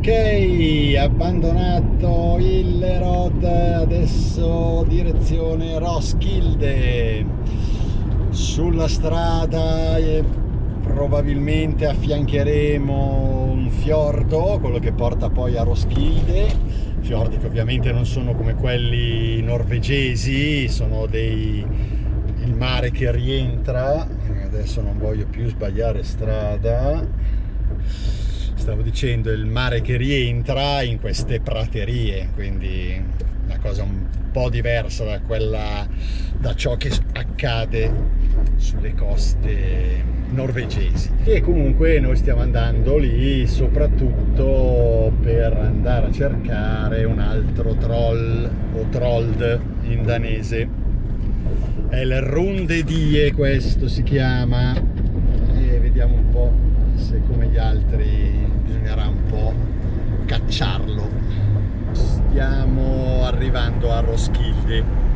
ok abbandonato il Rod adesso direzione Roskilde. Sulla strada e probabilmente affiancheremo un fiordo quello che porta poi a Roskilde. Fiordi che ovviamente non sono come quelli norvegesi sono dei il mare che rientra. Adesso non voglio più sbagliare strada stavo dicendo il mare che rientra in queste praterie quindi una cosa un po' diversa da quella da ciò che accade sulle coste norvegesi. E comunque noi stiamo andando lì soprattutto per andare a cercare un altro troll o trold in danese. È il Runde Die questo si chiama. E vediamo un po' se come gli altri bisognerà un po' cacciarlo. Stiamo arrivando a Roskilde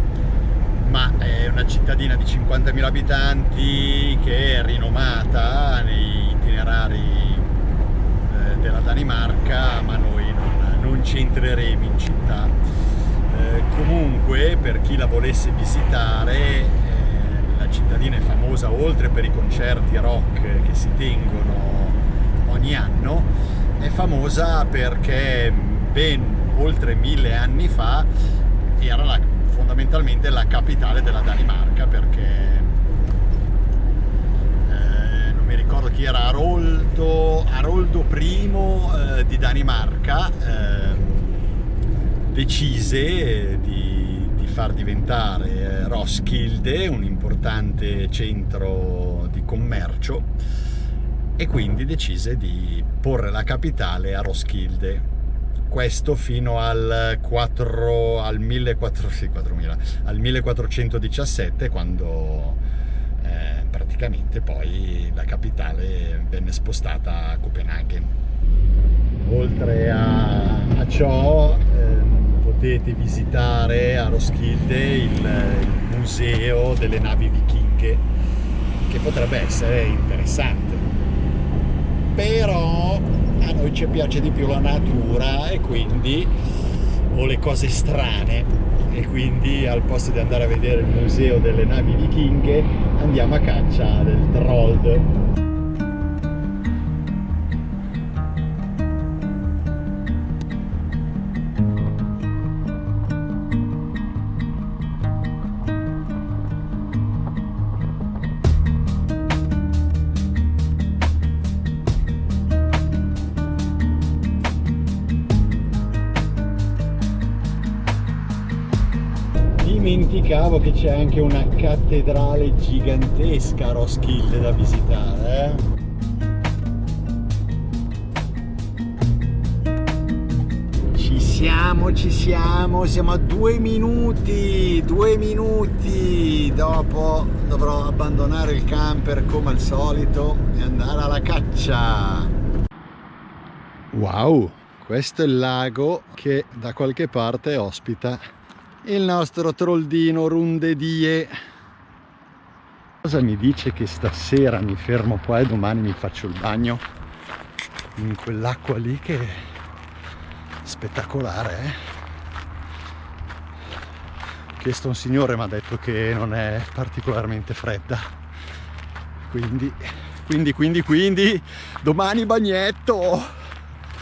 ma è una cittadina di 50.000 abitanti che è rinomata nei itinerari eh, della Danimarca ma noi non, non ci entreremo in città. Eh, comunque per chi la volesse visitare eh, la cittadina è famosa oltre per i concerti rock che si tengono ogni anno è famosa perché ben oltre mille anni fa era la, fondamentalmente la capitale della Danimarca perché eh, non mi ricordo chi era Aroldo, Aroldo I eh, di Danimarca eh, decise di, di, far diventare eh, Roskilde un importante centro di commercio e quindi decise di porre la capitale a Roskilde questo fino al, 4, al, 1400, sì, 4000, al 1417 quando eh, praticamente poi la capitale venne spostata a Copenaghen. Oltre a, a ciò eh, potete visitare a Roskilde il, il museo delle navi vichinghe che potrebbe essere interessante però a noi ci piace di più la natura e quindi o le cose strane e quindi al posto di andare a vedere il museo delle navi vichinghe andiamo a caccia del troll dimenticavo che c'è anche una cattedrale gigantesca a Roskilde da visitare eh? ci siamo ci siamo siamo a due minuti due minuti dopo dovrò abbandonare il camper come al solito e andare alla caccia wow questo è il lago che da qualche parte ospita il nostro troldino rundedie. Cosa mi dice che stasera mi fermo qua e domani mi faccio il bagno? In quell'acqua lì che è spettacolare eh? ho chiesto a un signore mi ha detto che non è particolarmente fredda. Quindi quindi quindi quindi domani bagnetto!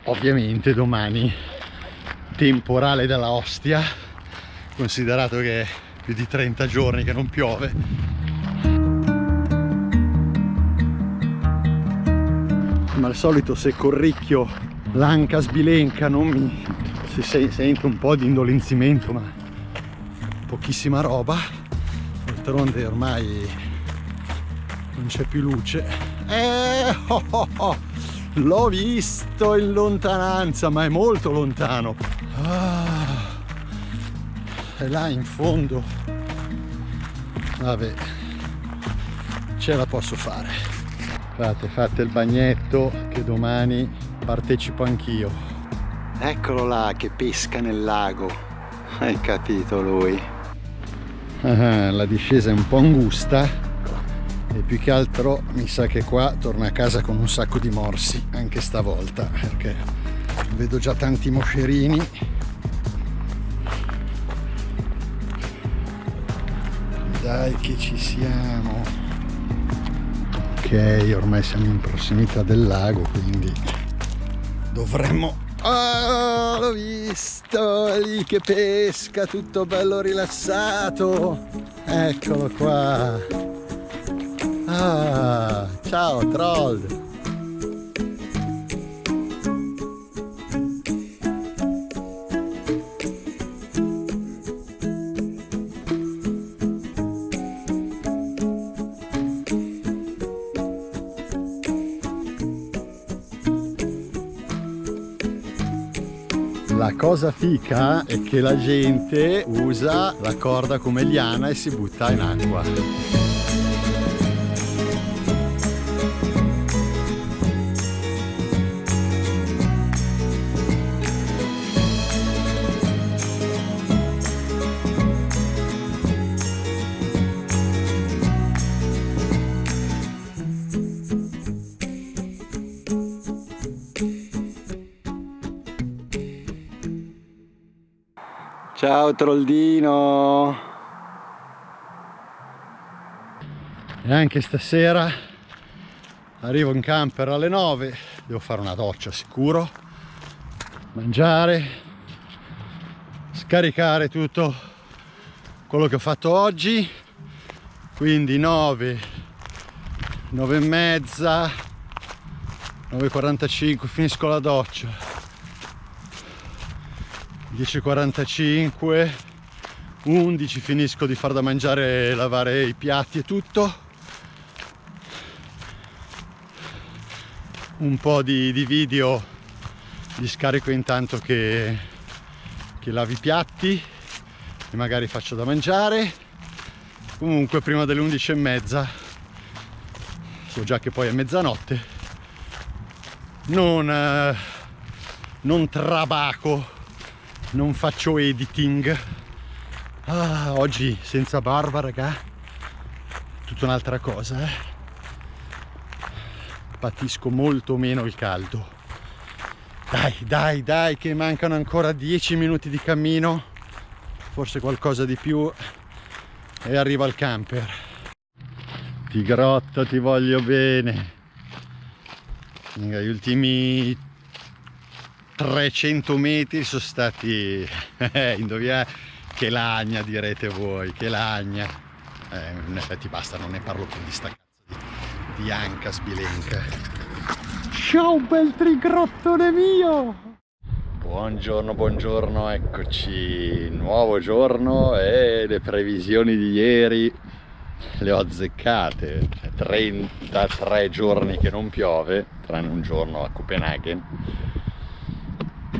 Ovviamente domani temporale della ostia considerato che è più di 30 giorni che non piove. Ma al solito se corricchio l'anca sbilenca non mi si sente un po' di indolenzimento ma pochissima roba. D'altronde ormai non c'è più luce. Eh, oh, oh, oh. l'ho visto in lontananza ma è molto lontano. Ah è là in fondo. Vabbè ce la posso fare. Fate fate il bagnetto che domani partecipo anch'io. Eccolo là che pesca nel lago. Hai capito lui. Ah, la discesa è un po' angusta e più che altro mi sa che qua torna a casa con un sacco di morsi anche stavolta perché vedo già tanti moscerini dai che ci siamo. Ok ormai siamo in prossimità del lago quindi dovremmo oh, l'ho visto lì che pesca tutto bello rilassato. Eccolo qua. Ah, ciao troll La cosa fica è che la gente usa la corda come liana e si butta in acqua. Ciao Troldino! E anche stasera arrivo in camper alle 9, devo fare una doccia sicuro, mangiare, scaricare tutto quello che ho fatto oggi, quindi 9, 9 e mezza, 9.45 finisco la doccia 10.45 11 finisco di far da mangiare lavare i piatti e tutto. Un po' di, di video li scarico intanto che, che lavi i piatti e magari faccio da mangiare. Comunque prima delle 11 e mezza so già che poi è mezzanotte non, eh, non trabaco non faccio editing. Ah, oggi senza barba raga. Tutta un'altra cosa eh? patisco molto meno il caldo. Dai dai dai che mancano ancora 10 minuti di cammino. Forse qualcosa di più. E arrivo al camper. Tigrotto ti voglio bene. Gli ultimi 300 metri sono stati eh, indovina che lagna direte voi che lagna. Eh, in effetti basta non ne parlo più di sta cazzo di, di anca sbilenca. Ciao bel trigrottone mio! Buongiorno buongiorno eccoci. Nuovo giorno e le previsioni di ieri le ho azzeccate. 33 giorni che non piove tranne un giorno a Copenaghen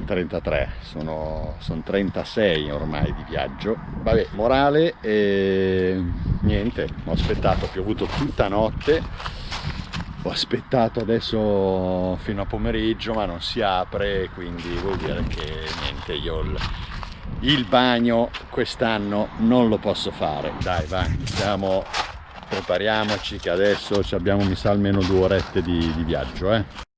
33 sono, sono 36 ormai di viaggio. Vabbè morale e niente ho aspettato ho piovuto tutta notte. Ho aspettato adesso fino a pomeriggio ma non si apre quindi vuol dire che niente io il, il bagno quest'anno non lo posso fare. Dai va iniziamo prepariamoci che adesso abbiamo mi sa almeno due orette di, di viaggio eh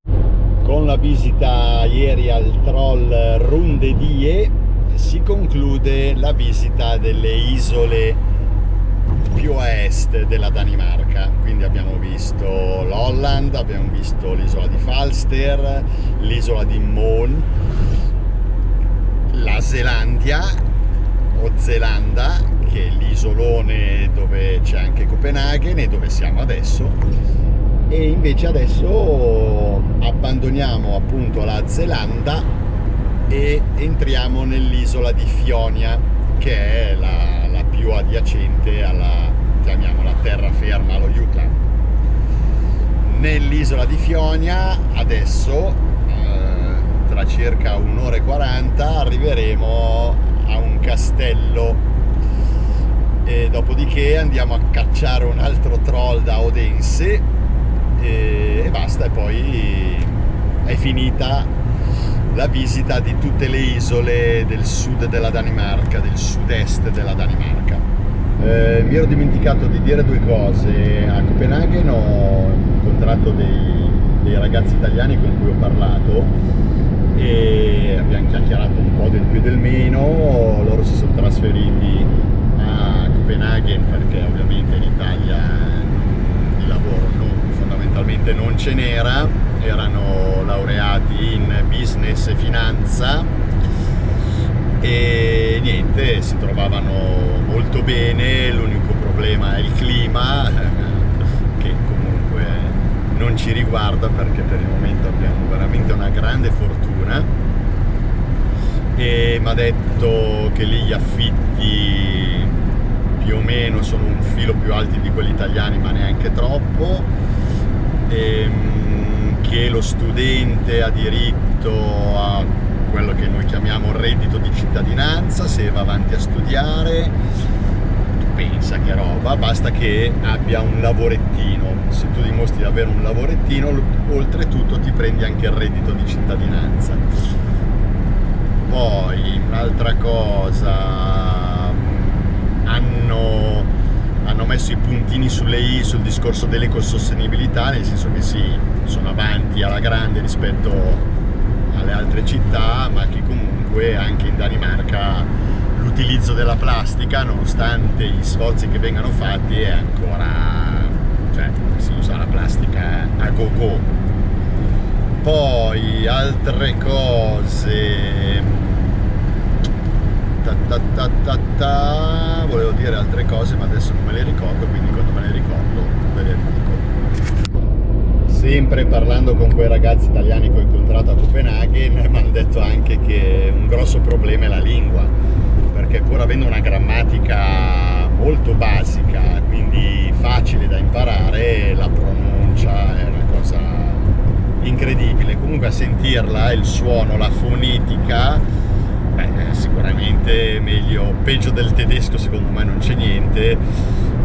con la visita ieri al troll Rundedie si conclude la visita delle isole più a est della Danimarca. Quindi abbiamo visto l'Holland, abbiamo visto l'isola di Falster, l'isola di Mon la Zelandia o Zelanda che è l'isolone dove c'è anche Copenaghen e dove siamo adesso e invece adesso abbandoniamo appunto la Zelanda e entriamo nell'isola di Fionia che è la, la più adiacente alla chiamiamola terraferma allo Yukon nell'isola di Fionia adesso eh, tra circa un'ora e 40 arriveremo a un castello. E dopodiché andiamo a cacciare un altro troll da Odense e, e basta e poi è finita la visita di tutte le isole del sud della Danimarca, del sud-est della Danimarca. Eh, mi ero dimenticato di dire due cose, a Copenaghen ho incontrato dei, dei ragazzi italiani con cui ho parlato e abbiamo chiacchierato un po' del più e del meno, loro si sono trasferiti a Copenaghen perché ovviamente in Italia di lavoro fondamentalmente non ce n'era, erano laureati in business e finanza e niente, si trovavano molto bene, l'unico problema è il clima che comunque non ci riguarda perché per il momento abbiamo veramente una grande fortuna. E mi ha detto che lì gli affitti più o meno sono un filo più alti di quelli italiani ma neanche troppo ehm, che lo studente ha diritto a quello che noi chiamiamo reddito di cittadinanza, se va avanti a studiare, pensa che roba, basta che abbia un lavorettino, se tu dimostri di avere un lavorettino, oltretutto ti prendi anche il reddito di cittadinanza. Poi, un'altra cosa, hanno, hanno messo i puntini sulle i sul discorso dell'ecosostenibilità, nel senso che sì, sono avanti alla grande rispetto alle altre città, ma che comunque anche in Danimarca l'utilizzo della plastica, nonostante gli sforzi che vengano fatti, è ancora... cioè si usa la plastica a go go. Poi altre cose... Ta ta ta ta volevo dire altre cose ma adesso non me le ricordo, quindi quando me le ricordo ve le dico. Sempre parlando con quei ragazzi italiani che ho incontrato a Copenaghen mi hanno detto anche che un grosso problema è la lingua perché pur avendo una grammatica molto basica quindi facile da imparare la pronuncia è una cosa incredibile. Comunque a sentirla il suono, la fonetica beh, sicuramente meglio peggio del tedesco secondo me non c'è niente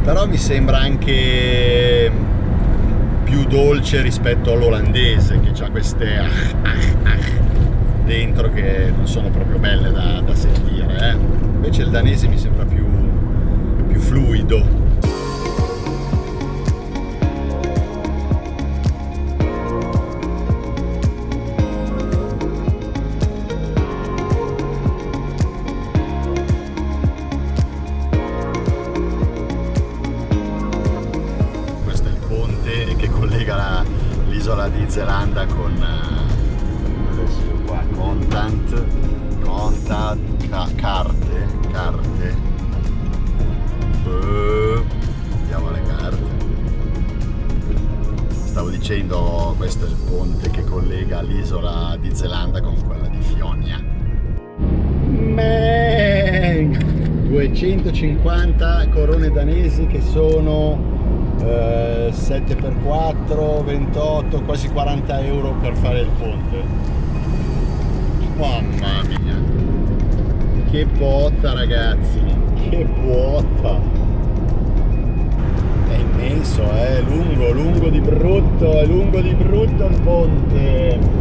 però mi sembra anche più dolce rispetto all'olandese che ha queste ah, ah, ah, dentro che non sono proprio belle da, da sentire eh. invece il danese mi sembra più, più fluido dicendo questo è il ponte che collega l'isola di Zelanda con quella di Fionia. Man! 250 corone danesi che sono 7x4 28 quasi 40 euro per fare il ponte. Mamma mia. Che botta ragazzi. Che botta è immenso è lungo lungo di brutto è lungo di brutto il ponte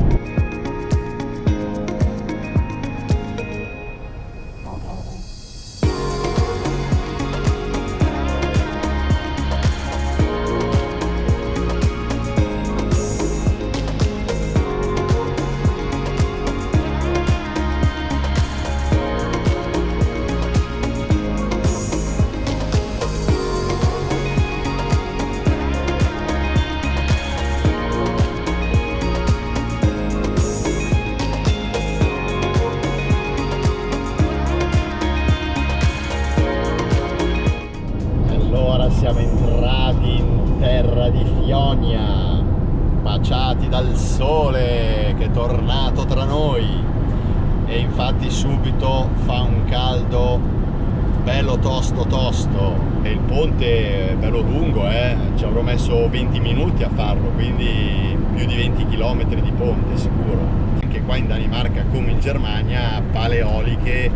tosto tosto. E il ponte è bello lungo eh? ci avrò messo 20 minuti a farlo quindi più di 20 km di ponte sicuro. Anche qua in Danimarca come in Germania pale eoliche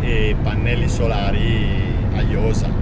e pannelli solari a iosa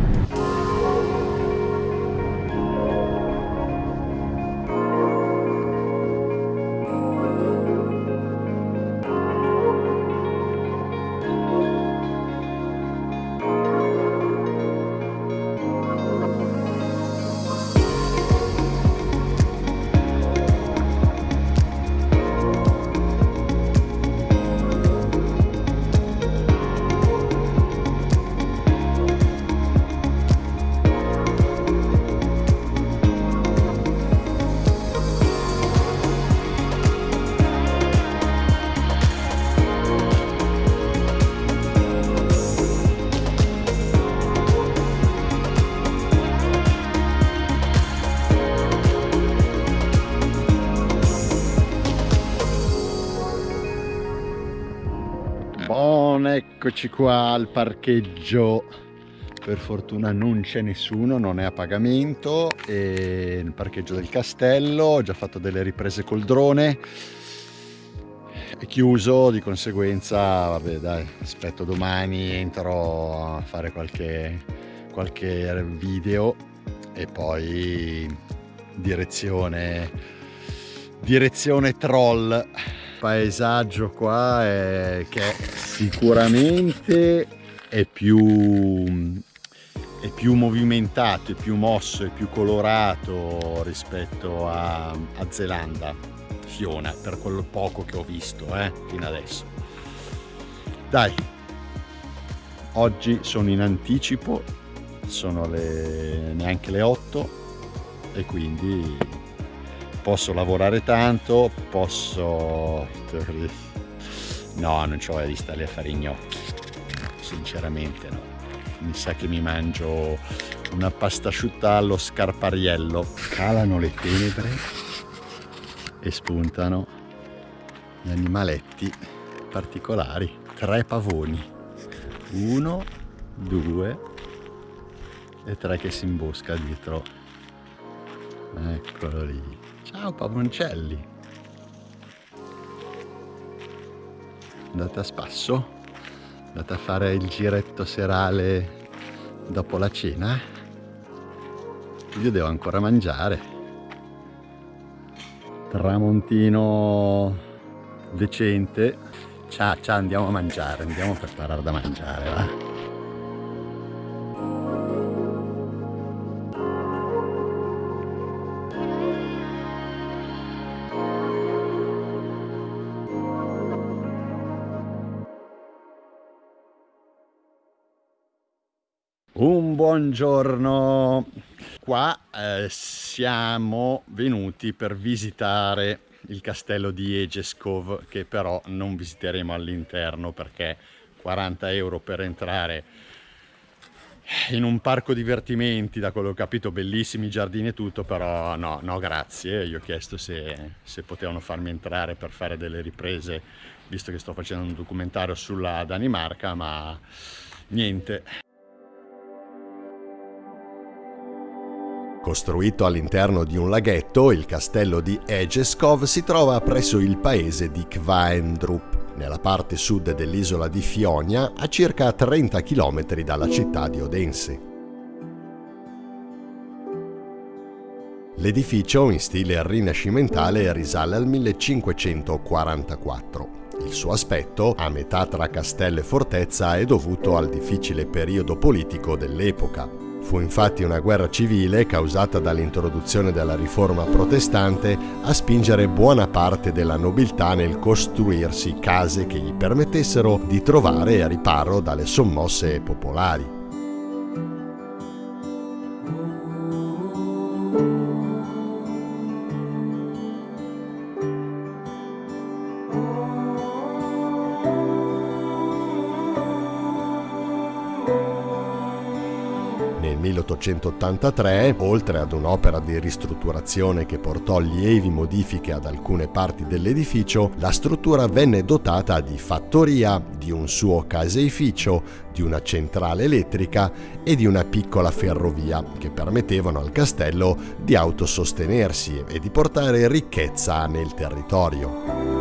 buongiorno, eccoci qua al parcheggio. Per fortuna non c'è nessuno, non è a pagamento. E il parcheggio del castello, ho già fatto delle riprese col drone. È chiuso, di conseguenza, vabbè dai, aspetto domani, entro a fare qualche, qualche video e poi direzione, direzione troll paesaggio qua è che sicuramente è più, è più movimentato, è più mosso, è più colorato rispetto a, a Zelanda, Fiona, per quello poco che ho visto eh, fino adesso. Dai, oggi sono in anticipo, sono le, neanche le 8 e quindi posso lavorare tanto, posso... No, non ho di stare a fare i gnocchi, sinceramente no. Mi sa che mi mangio una pasta asciutta allo scarpariello. Calano le tenebre e spuntano gli animaletti particolari. Tre pavoni. Uno, due e tre che si imbosca dietro. Eccolo lì. Ciao pavoncelli. Andate a spasso? Andate a fare il giretto serale dopo la cena? Io devo ancora mangiare. Tramontino decente. Ciao, ciao, andiamo a mangiare, andiamo a preparare da mangiare, va? Un buongiorno, qua eh, siamo venuti per visitare il castello di Egeskov che però non visiteremo all'interno perché 40 euro per entrare in un parco divertimenti da quello che ho capito bellissimi giardini e tutto però no, no grazie. Gli ho chiesto se, se potevano farmi entrare per fare delle riprese visto che sto facendo un documentario sulla Danimarca ma niente Costruito all'interno di un laghetto, il castello di Egeskov si trova presso il paese di Kvaendrup, nella parte sud dell'isola di Fionia, a circa 30 km dalla città di Odense. L'edificio, in stile rinascimentale, risale al 1544. Il suo aspetto, a metà tra castello e fortezza, è dovuto al difficile periodo politico dell'epoca, Fu infatti una guerra civile causata dall'introduzione della riforma protestante a spingere buona parte della nobiltà nel costruirsi case che gli permettessero di trovare riparo dalle sommosse popolari. Nel 1883, oltre ad un'opera di ristrutturazione che portò lievi modifiche ad alcune parti dell'edificio, la struttura venne dotata di fattoria, di un suo caseificio, di una centrale elettrica e di una piccola ferrovia che permettevano al castello di autosostenersi e di portare ricchezza nel territorio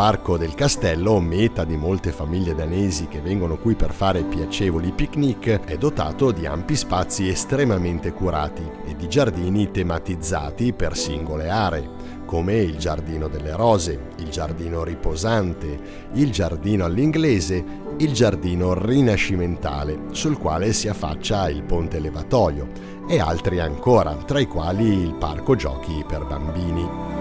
parco del castello, meta di molte famiglie danesi che vengono qui per fare piacevoli picnic, è dotato di ampi spazi estremamente curati e di giardini tematizzati per singole aree, come il giardino delle rose, il giardino riposante, il giardino all'inglese, il giardino rinascimentale, sul quale si affaccia il ponte levatoio, e altri ancora, tra i quali il parco giochi per bambini.